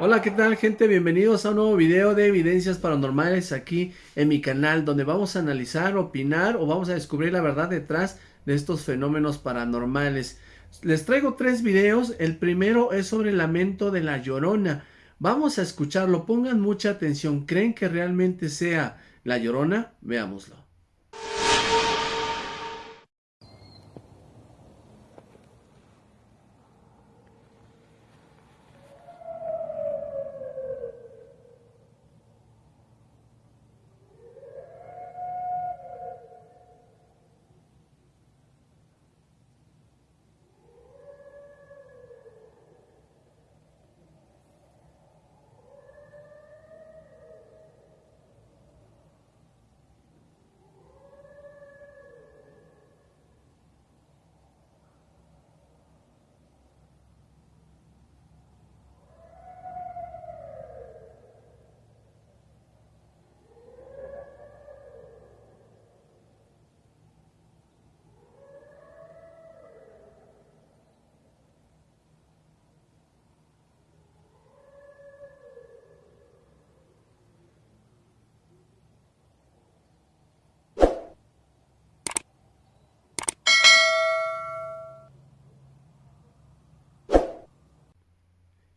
Hola, ¿qué tal gente? Bienvenidos a un nuevo video de evidencias paranormales aquí en mi canal, donde vamos a analizar, opinar o vamos a descubrir la verdad detrás de estos fenómenos paranormales. Les traigo tres videos, el primero es sobre el lamento de la llorona. Vamos a escucharlo, pongan mucha atención, ¿creen que realmente sea la llorona? Veámoslo.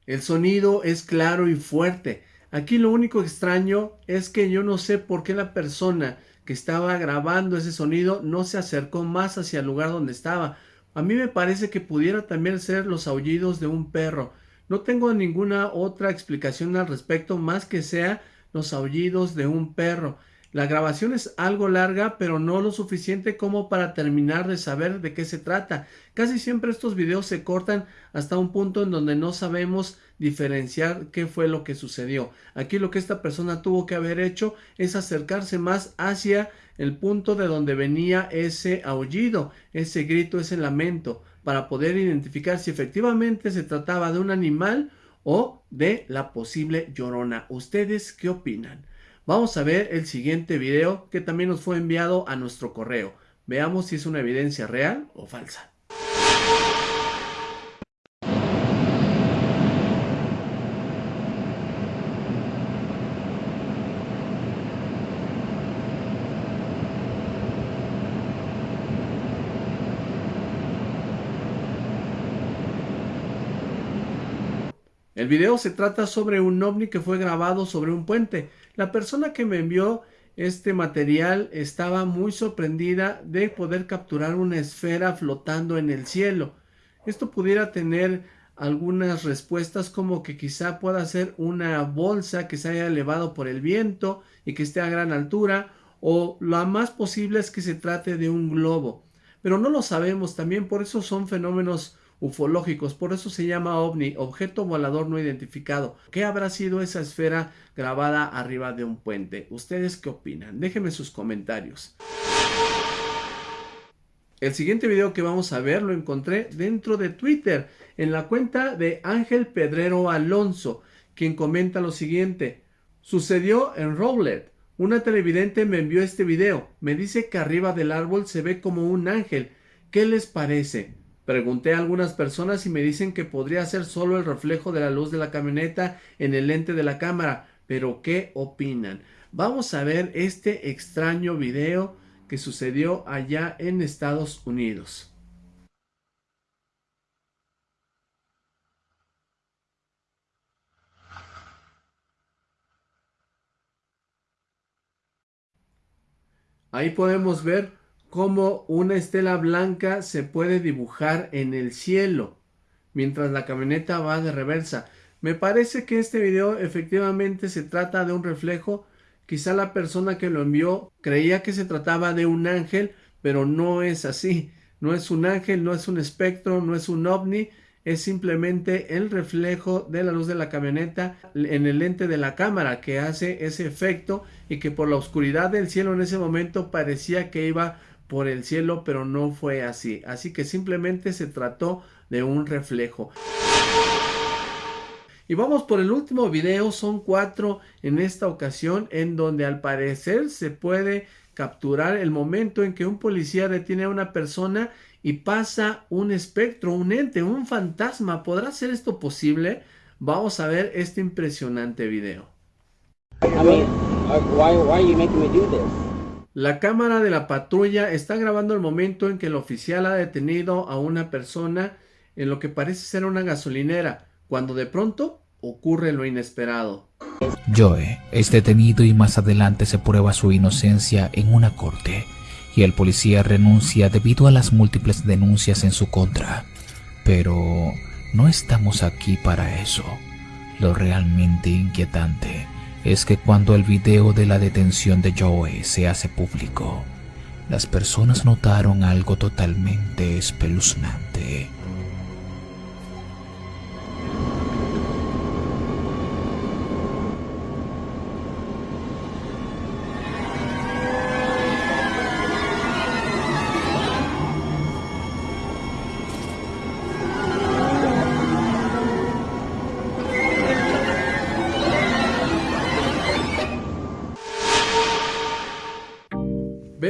El sonido es claro y fuerte. Aquí lo único extraño es que yo no sé por qué la persona que estaba grabando ese sonido no se acercó más hacia el lugar donde estaba. A mí me parece que pudiera también ser los aullidos de un perro. No tengo ninguna otra explicación al respecto más que sea los aullidos de un perro. La grabación es algo larga, pero no lo suficiente como para terminar de saber de qué se trata. Casi siempre estos videos se cortan hasta un punto en donde no sabemos diferenciar qué fue lo que sucedió. Aquí lo que esta persona tuvo que haber hecho es acercarse más hacia el punto de donde venía ese aullido, ese grito, ese lamento, para poder identificar si efectivamente se trataba de un animal o de la posible llorona. ¿Ustedes qué opinan? Vamos a ver el siguiente video que también nos fue enviado a nuestro correo. Veamos si es una evidencia real o falsa. El video se trata sobre un ovni que fue grabado sobre un puente. La persona que me envió este material estaba muy sorprendida de poder capturar una esfera flotando en el cielo. Esto pudiera tener algunas respuestas como que quizá pueda ser una bolsa que se haya elevado por el viento y que esté a gran altura o lo más posible es que se trate de un globo. Pero no lo sabemos también, por eso son fenómenos ufológicos, por eso se llama ovni, objeto volador no identificado. ¿Qué habrá sido esa esfera grabada arriba de un puente? ¿Ustedes qué opinan? Déjenme sus comentarios. El siguiente video que vamos a ver lo encontré dentro de Twitter, en la cuenta de Ángel Pedrero Alonso, quien comenta lo siguiente. Sucedió en Rowlet. Una televidente me envió este video. Me dice que arriba del árbol se ve como un ángel. ¿Qué les parece? Pregunté a algunas personas y me dicen que podría ser solo el reflejo de la luz de la camioneta en el lente de la cámara. Pero ¿qué opinan? Vamos a ver este extraño video que sucedió allá en Estados Unidos. Ahí podemos ver cómo una estela blanca se puede dibujar en el cielo mientras la camioneta va de reversa. Me parece que este video efectivamente se trata de un reflejo. Quizá la persona que lo envió creía que se trataba de un ángel, pero no es así. No es un ángel, no es un espectro, no es un ovni, es simplemente el reflejo de la luz de la camioneta en el lente de la cámara que hace ese efecto y que por la oscuridad del cielo en ese momento parecía que iba por el cielo, pero no fue así. Así que simplemente se trató de un reflejo. Y vamos por el último video, son cuatro en esta ocasión, en donde al parecer se puede capturar el momento en que un policía detiene a una persona y pasa un espectro, un ente, un fantasma. ¿Podrá ser esto posible? Vamos a ver este impresionante video. La cámara de la patrulla está grabando el momento en que el oficial ha detenido a una persona en lo que parece ser una gasolinera, cuando de pronto ocurre lo inesperado. Joe es detenido y más adelante se prueba su inocencia en una corte y el policía renuncia debido a las múltiples denuncias en su contra. Pero no estamos aquí para eso. Lo realmente inquietante es que cuando el video de la detención de Joe se hace público, las personas notaron algo totalmente espeluznante.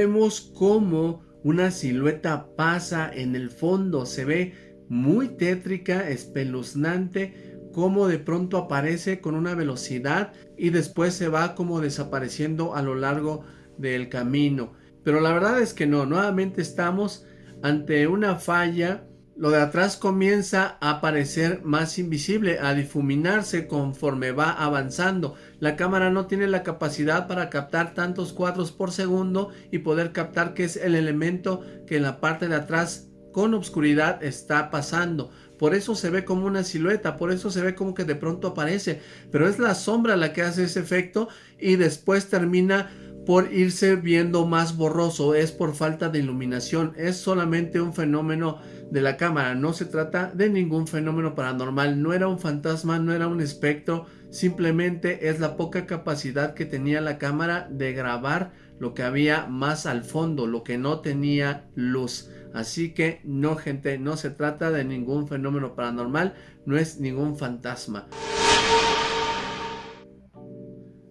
Vemos cómo una silueta pasa en el fondo, se ve muy tétrica, espeluznante, cómo de pronto aparece con una velocidad y después se va como desapareciendo a lo largo del camino. Pero la verdad es que no, nuevamente estamos ante una falla lo de atrás comienza a parecer más invisible, a difuminarse conforme va avanzando. La cámara no tiene la capacidad para captar tantos cuadros por segundo y poder captar que es el elemento que en la parte de atrás con obscuridad está pasando. Por eso se ve como una silueta, por eso se ve como que de pronto aparece. Pero es la sombra la que hace ese efecto y después termina por irse viendo más borroso. Es por falta de iluminación, es solamente un fenómeno de la cámara. No se trata de ningún fenómeno paranormal, no era un fantasma, no era un espectro, simplemente es la poca capacidad que tenía la cámara de grabar lo que había más al fondo, lo que no tenía luz. Así que no gente, no se trata de ningún fenómeno paranormal, no es ningún fantasma.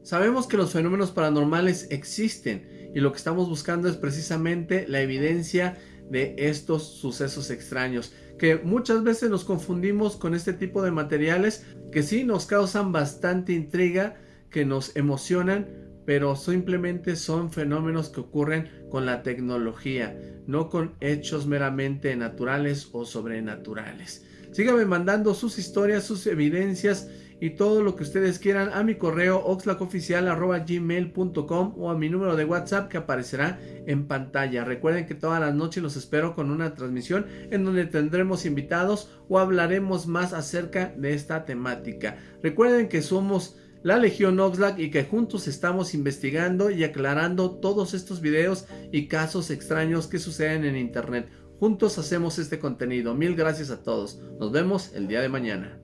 Sabemos que los fenómenos paranormales existen y lo que estamos buscando es precisamente la evidencia de estos sucesos extraños que muchas veces nos confundimos con este tipo de materiales que sí nos causan bastante intriga que nos emocionan pero simplemente son fenómenos que ocurren con la tecnología no con hechos meramente naturales o sobrenaturales. Síganme mandando sus historias sus evidencias y todo lo que ustedes quieran a mi correo oxlacoficial.gmail.com o a mi número de WhatsApp que aparecerá en pantalla. Recuerden que todas las noches los espero con una transmisión en donde tendremos invitados o hablaremos más acerca de esta temática. Recuerden que somos la Legión Oxlack y que juntos estamos investigando y aclarando todos estos videos y casos extraños que suceden en internet. Juntos hacemos este contenido. Mil gracias a todos. Nos vemos el día de mañana.